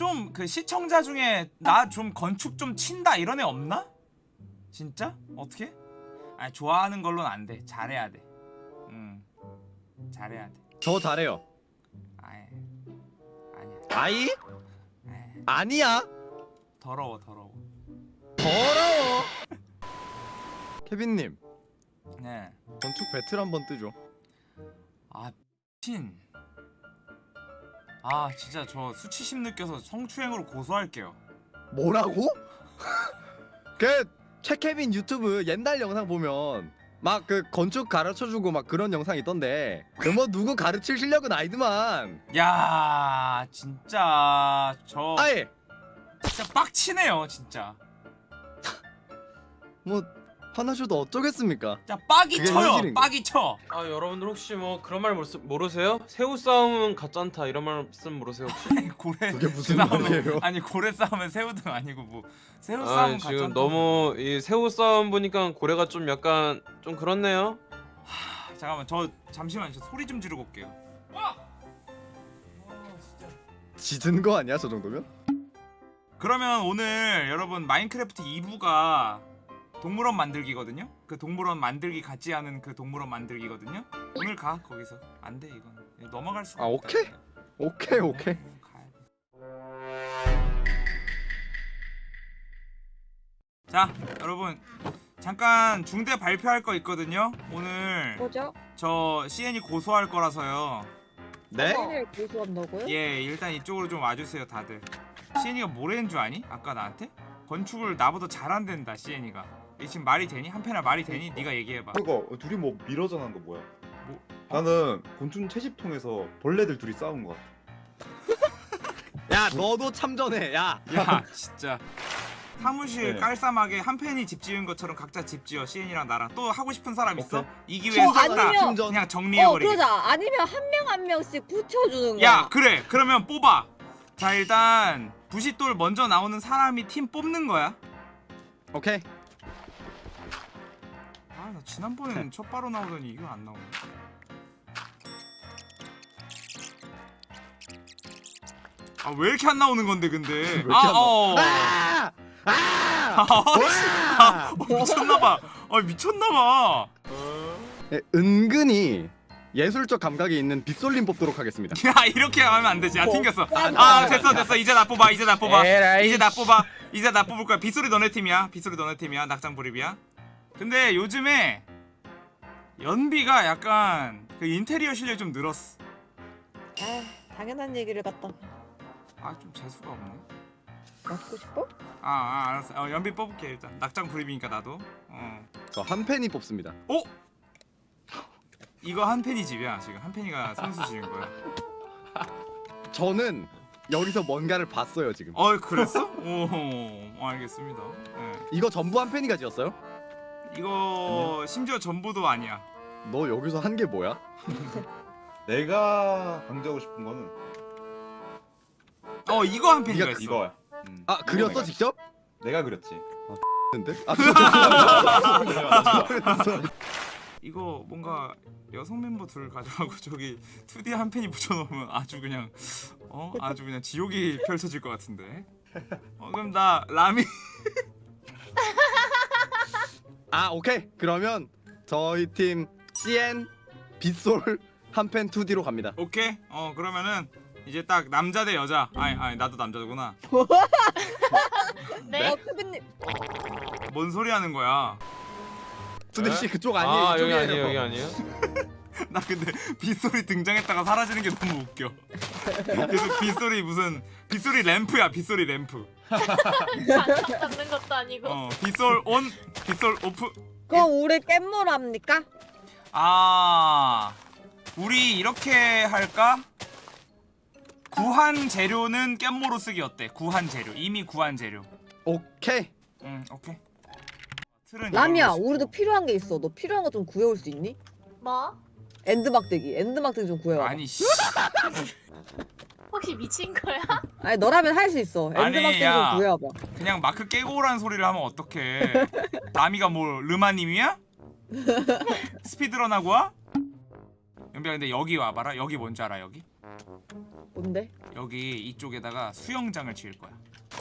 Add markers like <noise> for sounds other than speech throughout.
좀 그 시청자 중에 나 좀 건축 좀 친다 이런 애 없나? 진짜? 어떻게? 아니 좋아하는 걸로는 안 돼. 잘해야 돼. 음. 잘해야 돼. 저 잘해요. 아예. 아니야. 아이? 에이, 아니야. 더러워 더러워. 더러워. <laughs> 케빈 님 네. 건축 배틀 한번 뜨죠. 아 친. 아 진짜 저 수치심 느껴서 성추행으로 고소할게요. 뭐라고? <laughs> 그 최케빈 유튜브 옛날 영상 보면 막 그 건축 가르쳐주고 막 그런 영상 있던데 그뭐 누구 가르칠 실력은 아니더만 야 진짜 저 아예 진짜 빡치네요 진짜. 뭐 화나셔도 어쩌겠습니까 진짜 빡이 쳐요. 현실인. 빡이 쳐. 아 여러분들 혹시 뭐 그런 말 모르- 모르세요? 새우 싸움은 가짠다 이런 말씀 모르세요 혹시? 아니 고래 그게 무슨 싸움은- 말이에요? 아니 고래 싸움은 새우 등 아니고 뭐 새우 아 싸움은 지금. 너무 이 새우 싸움 보니까 고래가 좀 약간 좀 그렇네요. 하, 잠깐만 저 잠시만 저 소리 좀 지르고 올게요. 와! 짖은 거 아니야 저 정도면? 그러면 오늘 여러분 마인크래프트 2부가 동물원 만들기거든요. 그 동물원 만들기 같이 하는 그 동물원 만들기거든요. 오늘 가 거기서 안 돼 이건 넘어갈 수가 아, 없다. 오케이? 오케이 오케이 음, 가야 돼. 자 여러분 잠깐 중대 발표할 거 있거든요. 오늘 뭐죠? 저 CN이 고소할 거라서요. 네? 을 고소한다고요? 예 일단 이쪽으로 좀 와주세요 다들. CN이가 뭐라는 줄 아니? 아까 나한테? 건축을 나보다 잘한댄다 CN이가. 이게 지금 말이 되니? 한편아 말이 되니? 네가 얘기해봐. 그거 둘이 뭐 미러전한 거 뭐야? 뭐? 나는 곤충 채집통에서 벌레들 둘이 싸운 거 같아. <laughs> 야 너도 참전해 야 야 진짜 사무실 네. 깔쌈하게 한 팬이 집 지은 것처럼 각자 집 지어 CN이랑 나랑 또 하고 싶은 사람 있어? 오케이. 이 기회에 어, 싹다 아니면- 그냥 어 정리해버리게 그러자 아니면 한 명 한 명씩 붙여주는 거야 야 그래 그러면 뽑아 자 일단 부싯돌 먼저 나오는 사람이 팀 뽑는 거야 오케이 지난번에는 첫 바로 나오더니 이거 안 나오네. 아 왜 이렇게 안 나오는 건데 근데? 이렇게 안 나와? 어. 아! 아! 아, 와! 어, 미쳤나봐. 아 미쳤나봐. 네, 은근히 예술적 감각이 있는 빗솔림 뽑도록 하겠습니다. <laughs> 야 이렇게 하면 안 되지. 아 튕겼어. 아, 아 됐어 됐어. 이제 나 뽑아 이제 나 뽑아. 이제 나 뽑아. 이제 나 뽑을 거야. 빗소리 너네 팀이야. 빗소리 너네 팀이야. 낙장 불입이야 근데 요즘에 연비가 약간 그 인테리어 실력이 좀 늘었어 아 당연한 얘기를 갖다. 아 좀 재수가 없네. 맞고 싶어? 아, 아 알았어. 어, 연비 뽑을게 일단. 낙장 불입이니까 나도. 어. 저한 팬이 뽑습니다. 어? 이거 한 팬이 집이야 지금. 한 팬이가 선수 지은 거야. <laughs> 저는 여기서 뭔가를 봤어요 지금. 어 그랬어? 오 알겠습니다. 네. 이거 전부 한 팬이가 지었어요? 이거 심지어 전부도 아니야 너 여기서 한 게 뭐야? <laughs> 내가 강조하고 싶은 거는 어 이거 한 네가 있어 이거야. 음. 아 그렸어 내가, 직접? 내가 그렸지. 근데? 아. <laughs> 이거 뭔가 여성 멤버 둘 가져가고 저기 2D 한 팬이 붙여놓으면 아주 그냥 어 아주 그냥 지옥이 펼쳐질 것 같은데 어 그럼 나 라미 <laughs> 아 오케이. 그러면 저희 팀 CN 빗솔 한팬 2D로 갑니다. 오케이. 어 그러면은 이제 딱 남자 대 여자. 아니 아니 나도 남자구나. 네? 어 크빈님. 뭔 소리 하는 거야? 수대 씨 그쪽 아니에요? 아 여기 이쪽이에요. 아니에요 여기 아니에요? <laughs> 나 근데 빗소리 등장했다가 사라지는 게 너무 웃겨. 계속 빗소리 무슨 빗소리 램프야 빗소리 램프 장갑 잡는 것도 아니고. 어 빗솔 온 빗솔 오프 그럼 우리 깻물 합니까? 아 우리 이렇게 할까? 구한 재료는 깻모로 쓰기 어때? 구한 재료. 이미 구한 재료. 오케이. 응 오케이. 라미야 우리도 필요한 게 있어. 너 필요한 거 좀 구해올 수 있니? 뭐? 엔드 막대기. 엔드 막대기 좀 쓰- 구해와 아니 씨 <laughs> 혹시 미친 거야? <laughs> 아니 너라면 할 수 있어 엔드 아니, 막대기 야. 좀 구해와봐 그냥 마크 깨고 오라는 소리를 하면 어떡해 라미가 뭐 르마님이야? <laughs> 스피드런 하고 와? 연비야 근데 여기 와봐라 여기 뭔지 알아 여기? 뭔데? 여기 이쪽에다가 수영장을 지을 거야.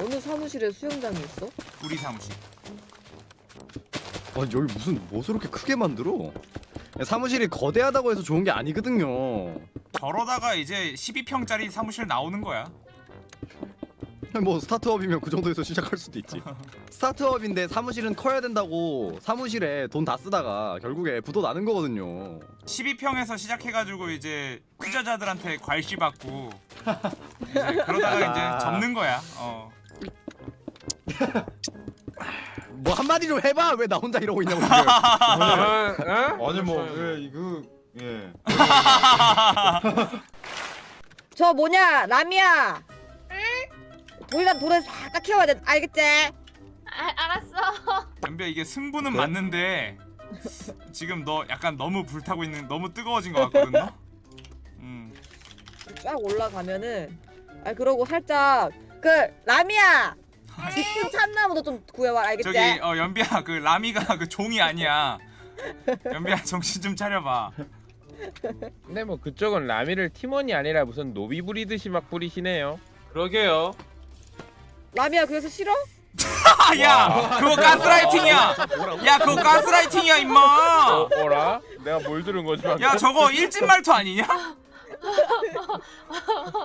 어느 사무실에 수영장이 있어? 우리 사무실. 아니 여기 무슨 뭐 저렇게 크게 만들어? 사무실이 거대하다고 해서 좋은 게 아니거든요. 저러다가 이제 12평짜리 사무실 나오는 거야. <laughs> 뭐 스타트업이면 그 정도에서 시작할 수도 있지. <laughs> 스타트업인데 사무실은 커야 된다고 사무실에 돈 다 쓰다가 결국에 부도 나는 거거든요. 12평에서 시작해가지고 이제 투자자들한테 괄시 받고 <laughs> 이제 그러다가 이제 접는 거야. 어. 뭐 한마디로 해봐 왜 나 혼자 이러고 있냐고 지금. 아, 어? 아니 뭐예 이거 예 <laughs> 저 뭐냐 라미야. 돌이랑 돌에 싹 키워야 돼. 알겠지? 아, 알았어. <laughs> 연비야 이게 승부는 그래? 맞는데 지금 너 약간 너무 불타고 있는 너무 뜨거워진 것 같거든 너? 음. 쫙 올라가면은 아 그러고 살짝 그 라미야. 지금 참나무도 좀 구해와 알겠지? 저기 어 연비야 그 라미가 그 종이 아니야. 연비야 정신 좀 차려봐. 근데 뭐 그쪽은 라미를 팀원이 아니라 무슨 노비 부리듯이 막 부리시네요. 그러게요. 라미야 그래서 싫어? 아, <laughs> 야 그거 가스라이팅이야. 야 그거 가스라이팅이야 임마. 어, 어라? 내가 뭘 들은 거지? 야 저거 일진 말투 아니냐?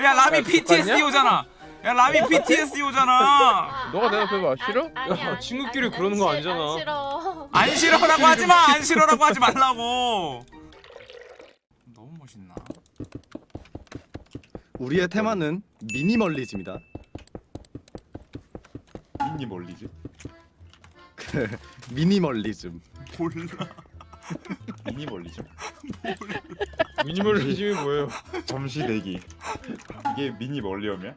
야 라미 야, PTSD? 오잖아. 야 라미 PTSD 오잖아. 아, 너가 아, 대답해봐. 아, 싫어? 아니, 야, 아니, 친구끼리 그러는 거안 아니잖아. 싫어. 안 싫어라고 하지 마. 안 싫어라고 하지 말라고. 너무 멋있나? 우리의 테마는 미니멀리즘이다. 미니 멀리즘 미니멀리즘. 몰라. 미니 멀리즘 미니멀리즘이 뭐예요? 잠시 대기 이게 미니 멀리엄이야?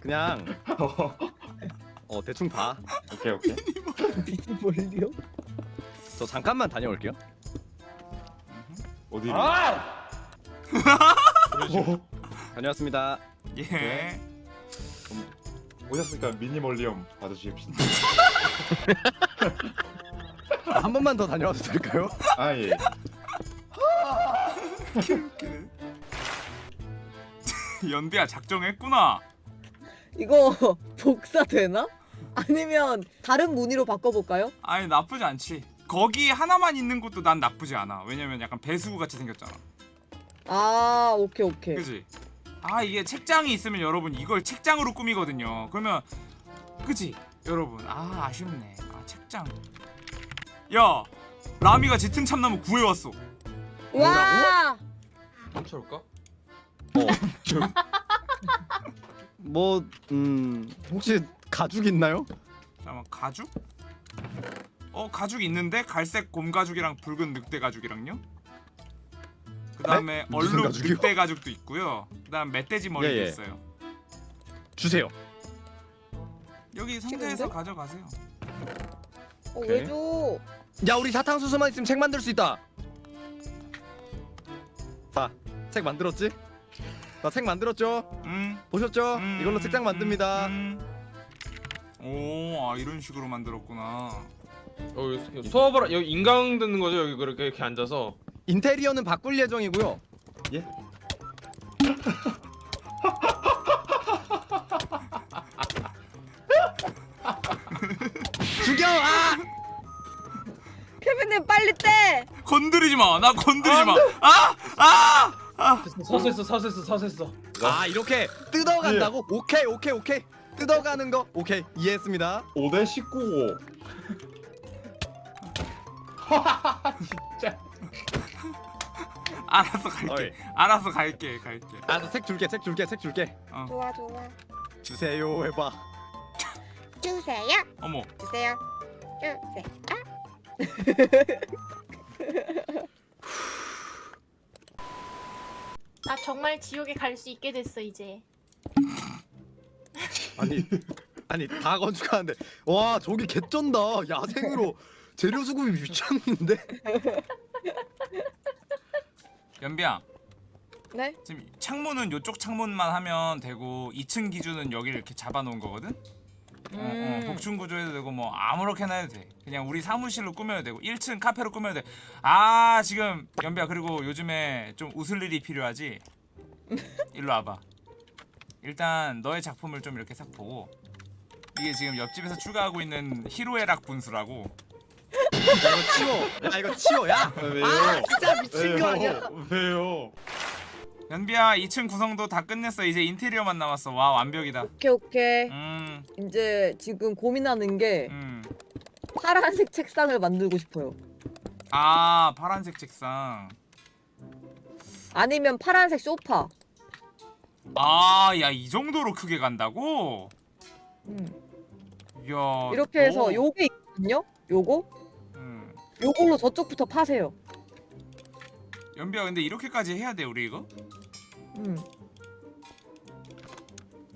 그냥 <laughs> 어 대충 봐. 오케이 오케이 미니멀리요? 저 잠깐만 다녀올게요. 어디로 아! 오, 다녀왔습니다. 예. 오셨으니까 미니멀리엄 받아주십시오 <laughs> 한 번만 더 다녀와도 될까요? 아 예 <laughs> 연비야 작정했구나. 이거 복사 되나? 아니면 다른 무늬로 바꿔볼까요? 아니 나쁘지 않지. 거기 하나만 있는 것도 난 나쁘지 않아. 왜냐면 약간 배수구 같이 생겼잖아. 아 오케이 오케이 그지? 아 이게 책장이 있으면 여러분 이걸 책장으로 꾸미거든요. 그러면 그지? 여러분 아 아쉽네. 아 책장. 야 라미가 짙은 참나무 구해왔어. 와 훔쳐올까? <laughs> 뭐 음, 혹시 가죽 있나요? 잠깐만 가죽? 어 가죽 있는데 갈색 곰 가죽이랑 붉은 늑대 가죽이랑요? 그 다음에 무슨 얼룩 가죽이요? 늑대 가죽도 있고요. 그 다음 멧돼지 머리도 예, 예. 있어요. 주세요. 여기 상자에서? 가져가세요. 어, 오케이. 왜 줘? 야 우리 사탕수수만 있으면 책 만들 수 있다. 자, 책 만들었지? 나 책 만들었죠? 음. 보셨죠? 음, 이걸로 책장 만듭니다. 음, 음. 오, 아 이런 식으로 만들었구나. 어, 여기 수업을 하- 여기 인강 듣는 거죠? 여기 그렇게 이렇게 앉아서. 인테리어는 바꿀 예정이고요. 예? 죽여! 아! 케빈님 빨리 떼! 건드리지 마. 나 건드리지 마. 아! 아! 아! 서세했어, 서세했어, 서세했어. 아 이렇게 뜯어간다고? 오케이 오케이 오케이 뜯어가는 거 오케이 이해했습니다. 5대 19고 <laughs> 알았어 갈게. 어이. 알았어 갈게. 갈게. 알았어 책 줄게 책 줄게 책 줄게 어. 좋아 좋아 주세요 해봐. 주세요 어머. 주세요 주세요 나 정말 지옥에 갈 수 있게 됐어 이제. 아니 아니 다 건축하는데 와 저기 개쩐다 야생으로 재료 수급이 미쳤는데 연비야. 네? 지금 창문은 요쪽 창문만 하면 되고 2층 기준은 여기를 이렇게 잡아 놓은 거거든? 어, 어, 음. 복층 구조해도 되고 뭐 아무렇게나 해도 돼. 그냥 우리 사무실로 꾸며도 되고 1층 카페로 꾸며도 돼. 아 지금 연비야 그리고 요즘에 좀 웃을 일이 필요하지. <laughs> 일로 와봐. 일단 너의 작품을 좀 이렇게 싹 보고 이게 지금 옆집에서 추가하고 있는 히로에락 분수라고. 야 이거 치워. 야 이거 치워. 야. 아, 왜요? 아 진짜 미친 거 아니야? 왜요? 왜요? 연비야 2층 구성도 다 끝냈어. 이제 인테리어만 남았어. 와 완벽이다. 오케이 오케이. 음, 이제 지금 고민하는 게 음. 파란색 책상을 만들고 싶어요. 아 파란색 책상. 아니면 파란색 소파. 아 야 이 정도로 크게 간다고? 음. 이야. 이렇게 해서 너- 요게 있거든요. 요거 음. 요걸로 저쪽부터 파세요. 연비야 근데 이렇게까지 해야 돼 우리 이거? 음.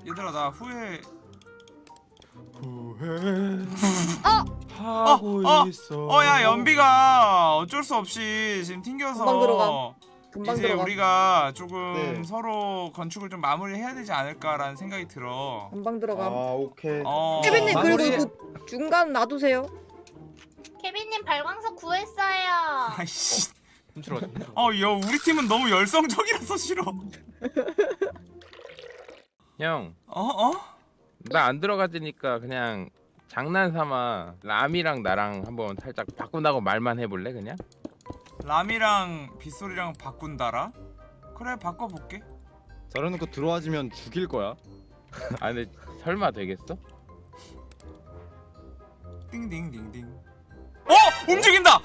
얘들아 나 후회 하고 어, 있어. 어야 연비가 어쩔 수 없이 지금 튕겨서 금방 들어가. 금방 이제 들어가. 우리가 조금 네. 서로 건축을 좀 마무리해야 되지 않을까라는 생각이 들어 금방 들어가. 아 오케이. 어 케빈님 마무리- 그리고 그 중간 놔두세요. 케빈님 발광석 구했어요. 아이씨 훔치러 가자. 훔치러 가자. 어 야 우리 팀은 너무 열성적이라서 싫어 형, 어? 어? 나 안 들어가지니까 그냥 장난삼아 람이랑 나랑 한번 살짝 바꾼다고 말만 해볼래 그냥? 람이랑 빗소리랑 바꾼다라? 그래 바꿔볼게 저러놓고 들어와지면 죽일 거야. <laughs> 아 근데 설마 되겠어? 띵띵띵띵 어! 움직인다! 어!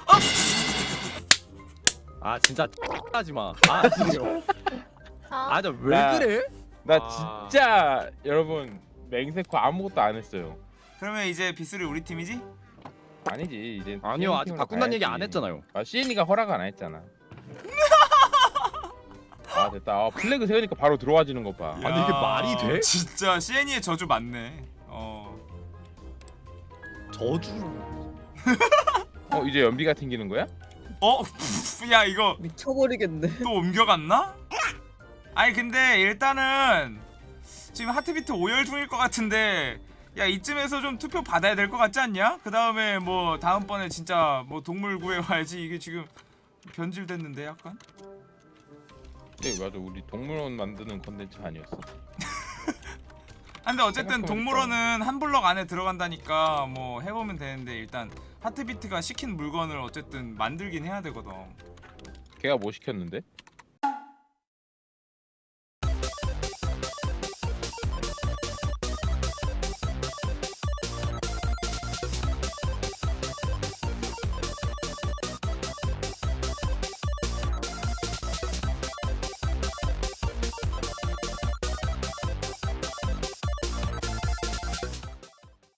아 진짜 <laughs> 하지 마. 아 진짜. 어? 아저왜 나- 그래? 나 아. 진짜 여러분 맹세코 아무것도 안 했어요. 그러면 이제 빗소리 우리 팀이지? 아니지 이제 아니요 아직 바꾼다는 얘기. 안 했잖아요. 아 시엔이가 허락 안 했잖아. <laughs> 아 됐다. 아, 플래그 세우니까 바로 들어와지는 것 봐. 아니, 이게 말이 돼? 진짜 시애니의 저주 맞네 어 저주. <laughs> 어 이제 연비가 튕기는 거야? 어? <laughs> 야 이거 미쳐버리겠네. 또 옮겨갔나? 아니 근데 일단은 지금 하트비트 오열 중일 것 같은데 야 이쯤에서 좀 투표 받아야 될 것 같지 않냐? 그 다음에 뭐 다음번에 진짜 뭐 동물 구해와야지 이게 지금 변질됐는데 약간? 네 맞아 우리 동물원 만드는 컨텐츠 아니었어? <laughs> 아, 근데 어쨌든. 동물원은 한 블럭 안에 들어간다니까 뭐 해보면 되는데 일단 하트비트가 시킨 물건을 어쨌든 만들긴 해야 되거든 걔가 뭐 시켰는데?